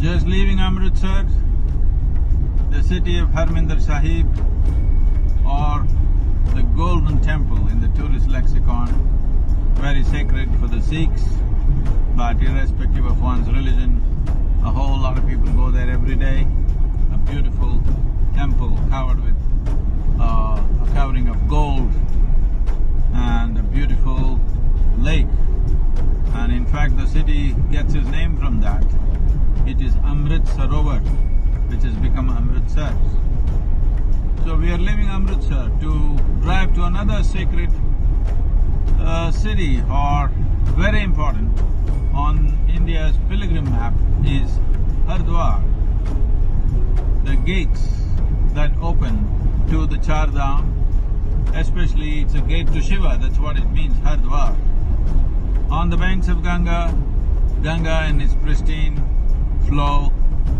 Just leaving Amritsar, the city of Harmandir Sahib or the Golden Temple in the tourist lexicon, very sacred for the Sikhs, but irrespective of one's religion, a whole lot of people go there every day. A beautiful temple covered with uh, a covering of gold and a beautiful lake. And in fact, the city gets its name from that. Sarovar, which has become Amritsar. So we are leaving Amritsar to drive to another sacred uh, city or very important on India's pilgrim map is Hardwar. The gates that open to the Char Dham, especially it's a gate to Shiva, that's what it means, Hardwar. On the banks of Ganga, Ganga in its pristine flow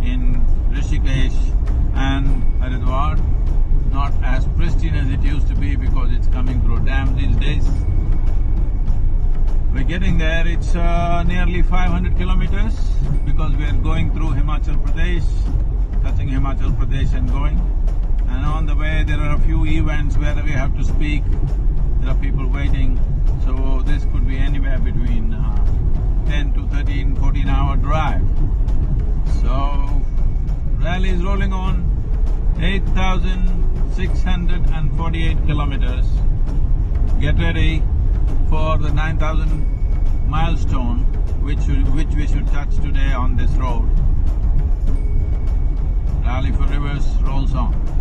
in Rishikesh and Haridwar, not as pristine as it used to be because it's coming through dam these days. We're getting there, it's uh, nearly 500 kilometers because we are going through Himachal Pradesh, touching Himachal Pradesh and going. And on the way there are a few events where we have to speak, there are people waiting. So this could be anywhere between uh, 10 to 13, 14 hour drive. 8,648 kilometers. Get ready for the 9,000 milestone which, which we should touch today on this road. Rally for Rivers rolls on.